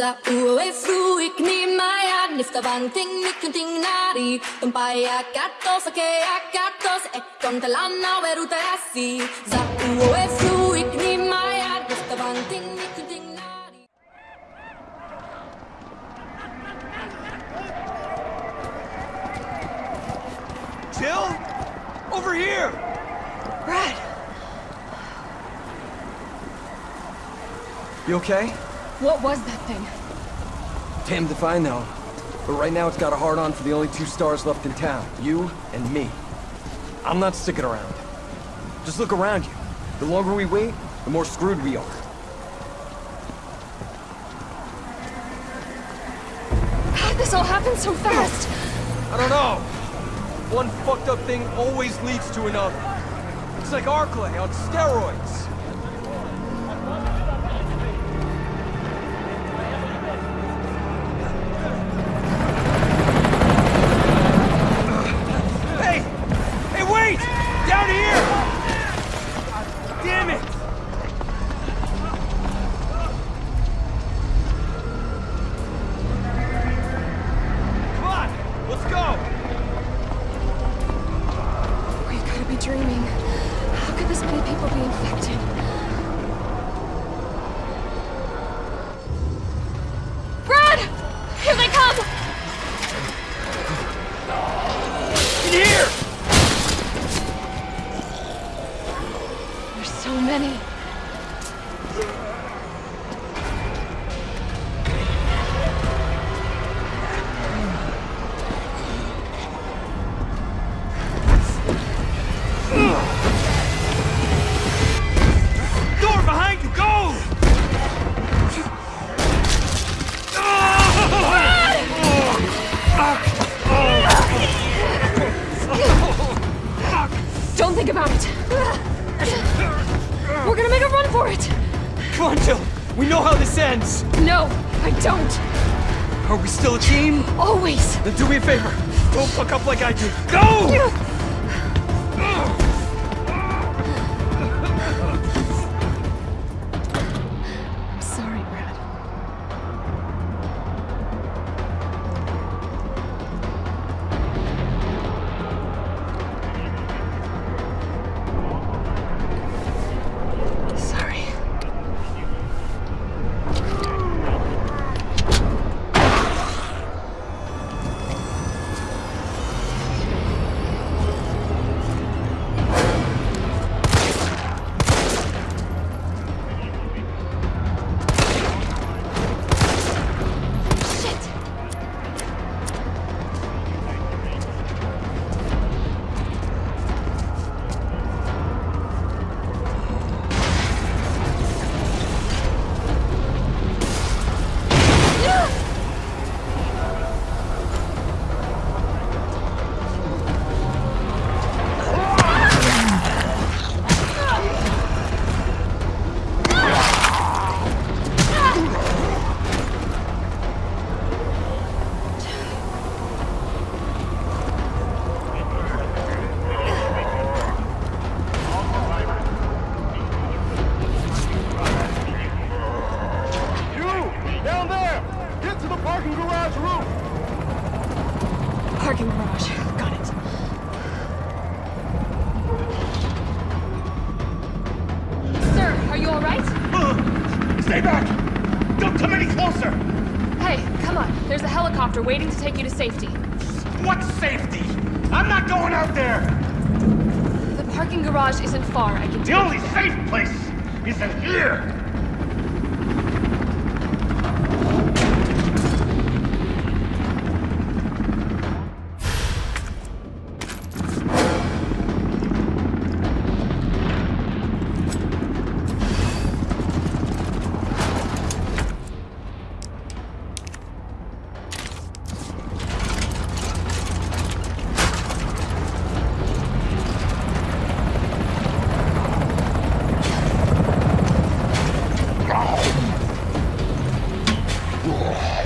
Zauwe fruik ni maya nifta banting nikunting nari Tumpaya katos ake akatos e kontalana veruta asi Zauwe fruik ni maya nifta banting nikunting nari Jill? Over here! Brad! You okay? What was that thing? Damned if I know. But right now it's got a hard-on for the only two stars left in town. You and me. I'm not sticking around. Just look around you. The longer we wait, the more screwed we are. How'd this all happen so fast? I don't know. One fucked up thing always leads to another. It's like Arklay on steroids. Don't think about it. We're gonna make a run for it. Come on, Jill. We know how this ends. No, I don't. Are we still a team? Always. Then do me a favor. Don't fuck up like I do. Go! I'm Stay back! Don't come any closer! Hey, come on. There's a helicopter waiting to take you to safety. What safety? I'm not going out there! The parking garage isn't far. I can The only safe place is in here! 우!